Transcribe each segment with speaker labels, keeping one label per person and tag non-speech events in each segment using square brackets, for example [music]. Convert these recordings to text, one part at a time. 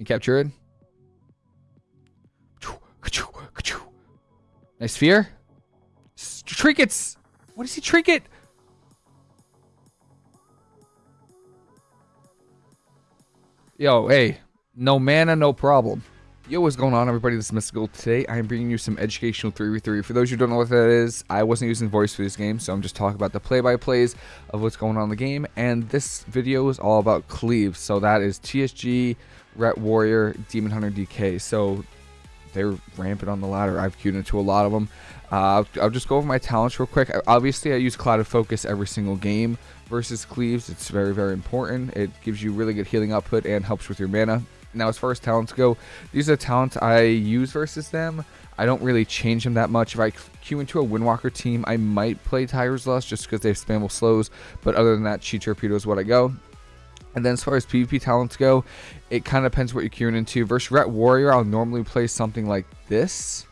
Speaker 1: You capture it. Nice sphere. Trinkets. What is he trinket? Yo, hey, no mana, no problem. Yo, what's going on, everybody? This is Mystical. Today, I am bringing you some educational 3v3. For those who don't know what that is, I wasn't using voice for this game, so I'm just talking about the play-by-plays of what's going on in the game. And this video is all about cleaves. So that is TSG, Ret Warrior, Demon Hunter, DK. So they're rampant on the ladder. I've queued into a lot of them. Uh, I'll, I'll, just go over my talents real quick. Obviously, I use Clouded Focus every single game versus Cleaves. It's very, very important. It gives you really good healing output and helps with your mana. Now, as far as talents go, these are the talents I use versus them. I don't really change them that much. If I queue into a Windwalker team, I might play Tiger's Lust just because they have spammable slows. But other than that, Chi Torpedo is what I go. And then as far as PvP talents go, it kind of depends what you're queuing into. Versus Ret Warrior, I'll normally play something like this.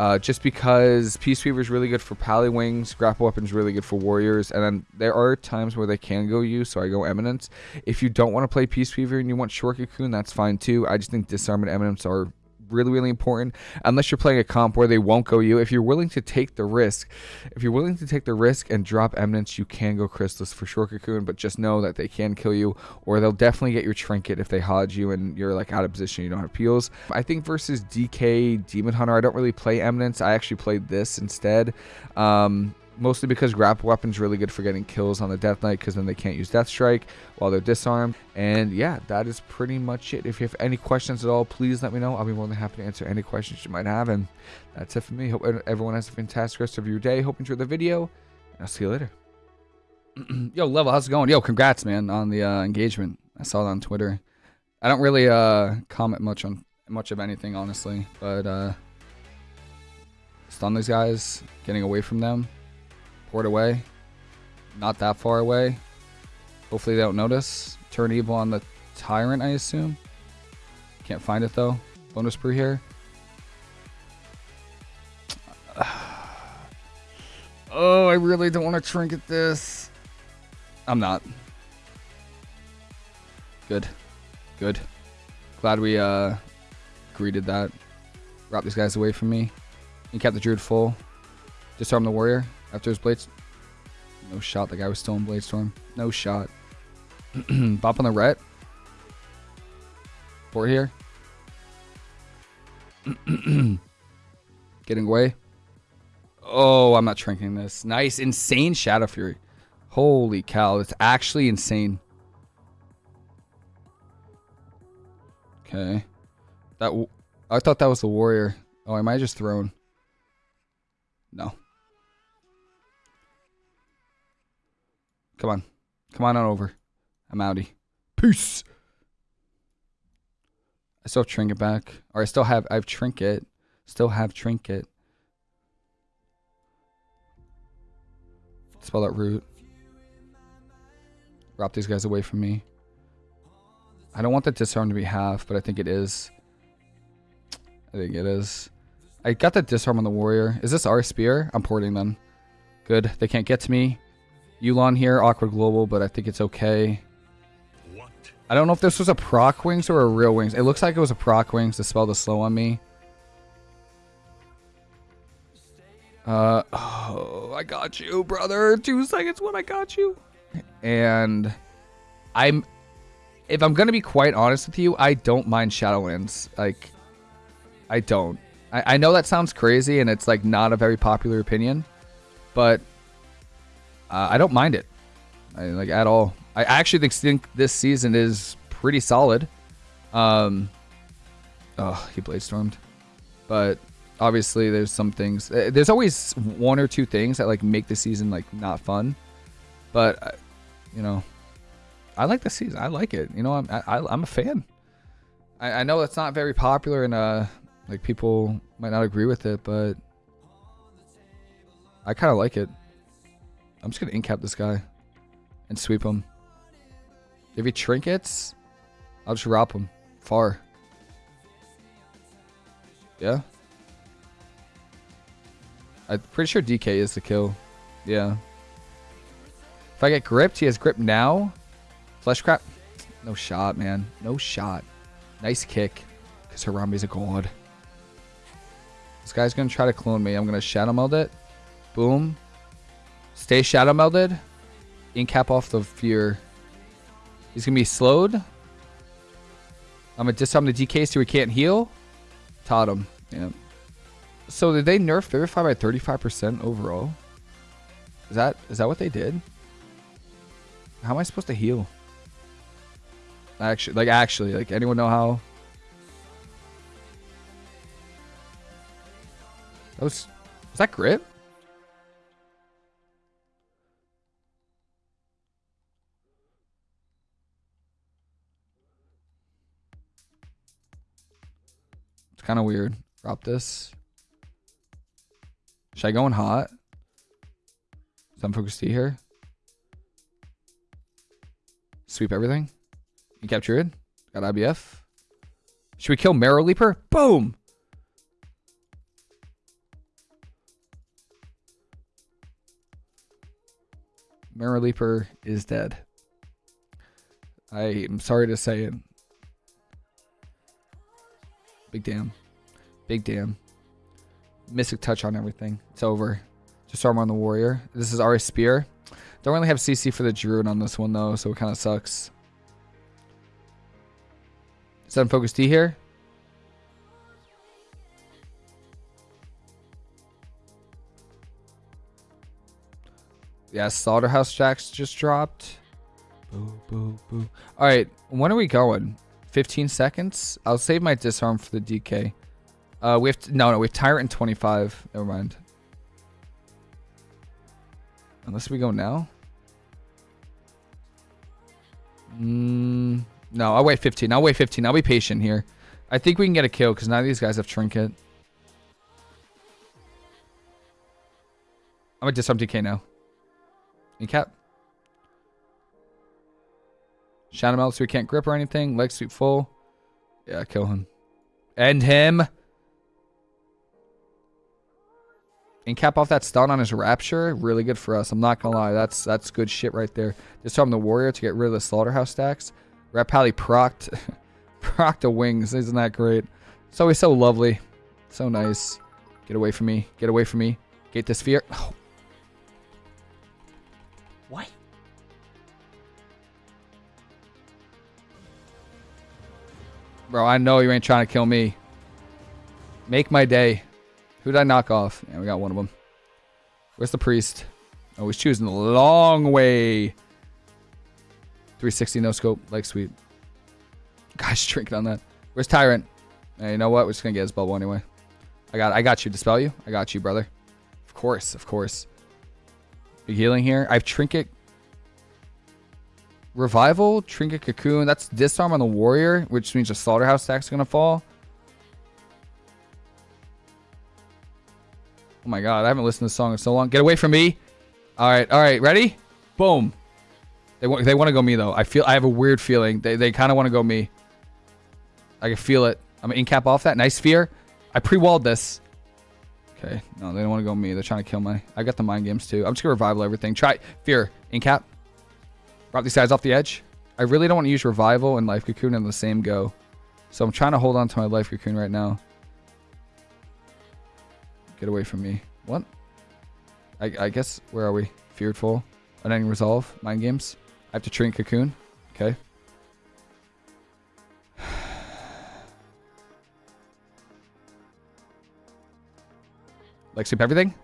Speaker 1: Uh, just because Peace Weaver is really good for Pally Wings, Grapple Weapon is really good for Warriors, and then there are times where they can go use, so I go Eminence. If you don't want to play Peace Weaver and you want Short Cocoon, that's fine too. I just think Disarm and Eminence are really, really important. Unless you're playing a comp where they won't go you. If you're willing to take the risk, if you're willing to take the risk and drop Eminence, you can go Chrysalis for Short Cocoon, but just know that they can kill you, or they'll definitely get your Trinket if they hodge you and you're like out of position, you don't have peels. I think versus DK Demon Hunter, I don't really play Eminence. I actually played this instead. Um, mostly because grapple weapon's really good for getting kills on the Death Knight because then they can't use Death Strike while they're disarmed. And yeah, that is pretty much it. If you have any questions at all, please let me know. I'll be more than happy to answer any questions you might have. And that's it for me. Hope everyone has a fantastic rest of your day. Hope you enjoyed the video. And I'll see you later. [clears throat] Yo, Level, how's it going? Yo, congrats, man, on the uh, engagement. I saw it on Twitter. I don't really uh, comment much on much of anything, honestly. But uh, stun these guys, getting away from them. Port away. Not that far away. Hopefully they don't notice. Turn evil on the Tyrant, I assume. Can't find it though. Bonus brew here. [sighs] Oh, I really don't want to trinket this. I'm not. Good. Good. Glad we uh greeted that. Wrap these guys away from me. You kept the druid full. Disarm the warrior. After his blades. No shot. The guy was still in Blade Storm. No shot. [clears throat] Bop on the ret. Four here. [clears throat] Getting away. Oh, I'm not shrinking this. Nice. Insane Shadow Fury. Holy cow. It's actually insane. Okay. That I thought that was the warrior. Oh, am I might just thrown. No. Come on. Come on on over. I'm outie. Peace. I still have trinket back. Or I still have I have trinket. Still have trinket. Spell that root. Wrap these guys away from me. I don't want the disarm to be half, but I think it is. I think it is. I got the disarm on the warrior. Is this our spear? I'm porting them. Good. They can't get to me. Yu'lon here, awkward global, but I think it's okay. What? I don't know if this was a proc wings or a real wings. It looks like it was a proc wings to spell the slow on me. Uh, oh, I got you, brother. Two seconds when I got you. And I'm, if I'm gonna be quite honest with you, I don't mind Shadowlands. Like, I don't. I, I know that sounds crazy and it's like not a very popular opinion, but uh, I don't mind it, I, like at all. I actually think this season is pretty solid. Um, oh, he blade stormed, but obviously there's some things. Uh, there's always one or two things that like make the season like not fun, but uh, you know, I like the season. I like it. You know, I'm I, I'm a fan. I, I know it's not very popular and uh like people might not agree with it, but I kind of like it. I'm just going to incap this guy and sweep him. If he trinkets, I'll just wrap him far. Yeah. I'm pretty sure DK is the kill. Yeah. If I get gripped, he has grip now. Fleshcraft. No shot, man. No shot. Nice kick. Because Harambe's a god. This guy's going to try to clone me. I'm going to Shadow Meld it. Boom. Stay Shadow Melded. Incap off the Fear. He's to be slowed. I'm to disarm the DK so he can't heal. Totem. Yeah. So did they nerf Vivify by 35% overall? Is that is that what they did? How am I supposed to heal? Actually, like actually, like anyone know how? That was was that grip? Kind of weird. Drop this. Should I go in hot? Some focus T here. Sweep everything. You capture it. Got IBF. Should we kill Marrow Leaper? Boom! Marrow Leaper is dead. I am sorry to say it. Big damn. Big damn. Mystic touch on everything. It's over. Just armor on the warrior. This is our spear. Don't really have CC for the druid on this one though, so it kind of sucks. Seven focus D here. Yeah, Slaughterhouse Jacks just dropped. Boo, boo, boo. All right, when are we going? 15 seconds? I'll save my disarm for the DK. Uh, we have to, no, no, we have Tyrant in 25. Never mind. Unless we go now. Mm, no, I'll wait 15. I'll wait 15. I'll be patient here. I think we can get a kill because none of these guys have Trinket. I'm going to disarm DK now. In cap. Shadow Meld so he can't grip or anything. Leg sweep full. Yeah, kill him. End him. And cap off that stun on his Rapture. Really good for us. I'm not going to lie. That's that's good shit right there. Disarm the Warrior to get rid of the Slaughterhouse stacks. Ret Pally procced, [laughs] procced the wings. Isn't that great? It's always so lovely. So nice. Get away from me. Get away from me. Get this fear. Oh. What? Bro, I know you ain't trying to kill me. Make my day. Who did I knock off? Yeah, we got one of them. Where's the priest? Oh, he's choosing the long way. 360 no scope, like sweet. Gosh, [laughs] drinking on that. Where's Tyrant? Hey, you know what? We're just gonna get his bubble anyway. I got I got you. Dispel you. I got you, brother. Of course, of course. Big healing here. I have Trinket. Revival, Trinket Cocoon. That's disarm on the warrior, which means the slaughterhouse stack's gonna fall. Oh my god, I haven't listened to this song in so long. Get away from me. All right, all right, ready? Boom. They want they want to go me though. I feel I have a weird feeling. They they kind of want to go me. I can feel it. I'm in cap off that. Nice fear. I pre-walled this. Okay, no, they don't want to go me. They're trying to kill me. I got the mind games too. I'm just gonna revival everything. Try fear in cap. Drop these guys off the edge. I really don't want to use revival and life cocoon in the same go. So I'm trying to hold on to my life cocoon right now. Get away from me. What? I, I guess, where are we? Fearful. Unending Resolve. Mind Games. I have to train Cocoon. Okay. [sighs] like sweep everything?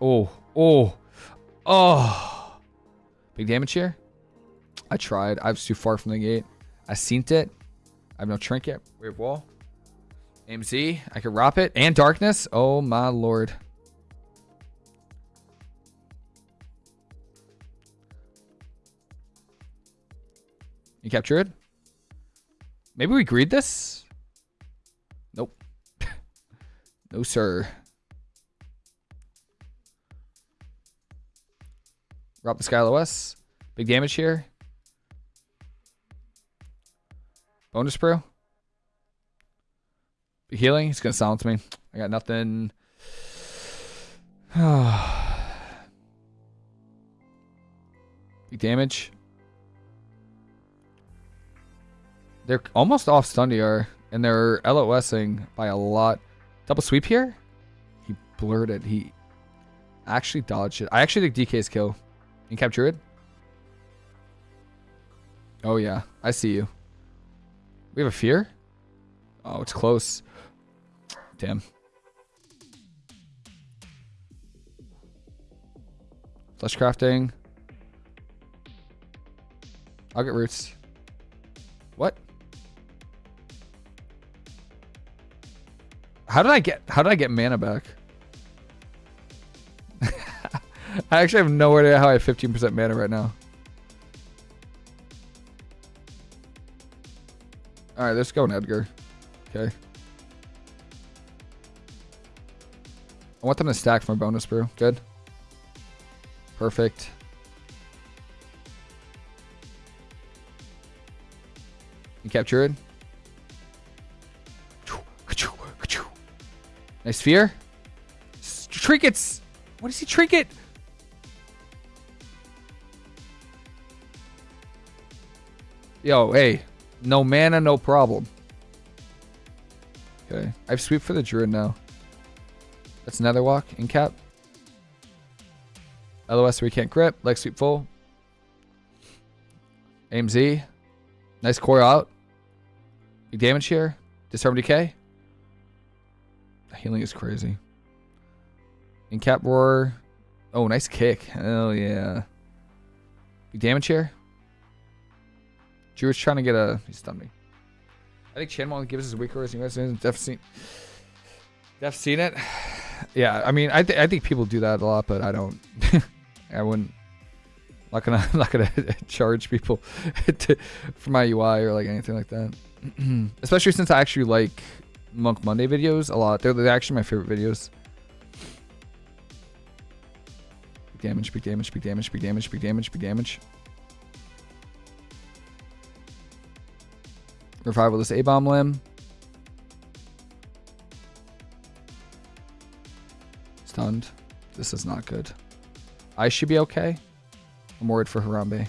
Speaker 1: Oh. Oh. Oh. Big damage here? I tried. I was too far from the gate. I seen it. I have no trinket. Weird wall. AMZ, I could rop it. And darkness. Oh my lord. You capture it? Maybe we greed this? Nope. [laughs] no, sir. Drop the Skylo. Big damage here. Bonus brew. Healing. He's to silence me. I got nothing. [sighs] Big damage. They're almost off stun DR, and they're LOSing by a lot. Double sweep here? He blurred it. He actually dodged it. I actually think DK's kill. You capture it? Oh, yeah. I see you. We have a fear? Oh, it's close. Damn. Flesh crafting. I'll get roots. What? How did I get how did I get mana back? [laughs] I actually have no idea how I have 15% mana right now. Alright, let's go, Edgar. Okay. I want them to stack for bonus brew. Good. Perfect. You capture it. Nice sphere. Trinkets. What is he trinket? Yo, hey. No mana, no problem. Okay. I have sweep for the druid now. That's another walk in cap. LOS we can't grip. Leg sweep full. AMZ. Nice core out. Big damage here. Disarm DK. The healing is crazy. In cap roar. Oh, nice kick. Hell yeah. Big damage here. Drew's trying to get a. He stunned me. I think Chan won't give us his weak orders. You guys definitely seen, definitely seen it. Yeah, I mean, I, th I think people do that a lot, but I don't. [laughs] I wouldn't. Not gonna, [laughs] not gonna [laughs] charge people to, for my UI or like anything like that. [clears throat] Especially since I actually like Monk Monday videos a lot. They're, they're actually my favorite videos. Big damage, big damage, big damage, big damage, big damage, big damage. Revival this A-bomb limb. This is not good. I should be okay. I'm worried for Harambe.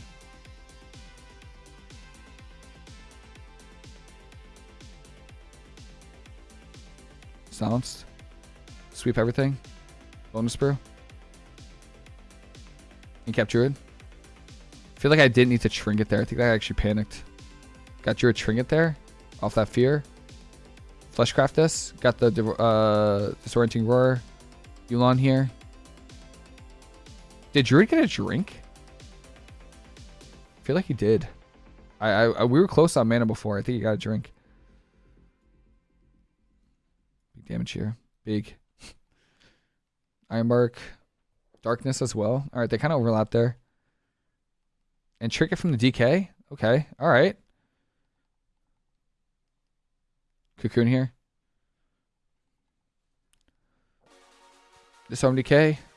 Speaker 1: Silenced. Sweep everything. Bonus brew. Kept Druid. I feel like I didn't need to trinket there. I think I actually panicked. Got Druid trinket there. Off that fear. Fleshcraft this. Got the uh, disorienting roar. Yu'lon here. Did Druid get a drink? I feel like he did. I, I, we were close on mana before. I think he got a drink. Big damage here. Big. [laughs] Ironbark. Darkness as well. All right, they kind of overlap there. And trick it from the DK. Okay. All right. Cocoon here. Disarm DK.